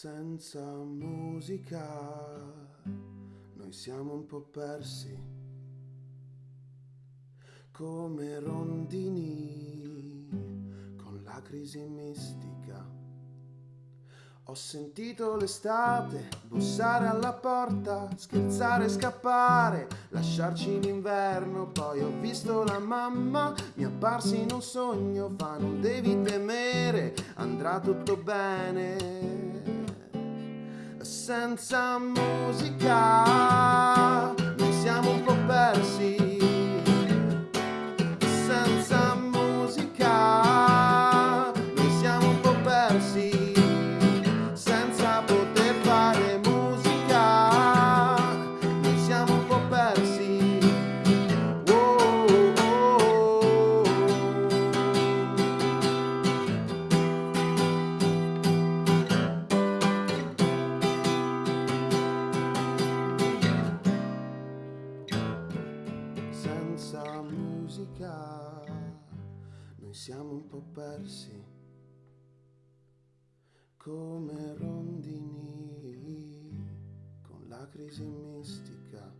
Senza musica noi siamo un po' persi, come rondini con la crisi mistica. Ho sentito l'estate bussare alla porta, scherzare, scappare, lasciarci in inverno. Poi ho visto la mamma, mi apparsi in un sogno, fa non devi temere, andrà tutto bene senza musica senza musica. Noi siamo un po' persi come rondini con la crisi mistica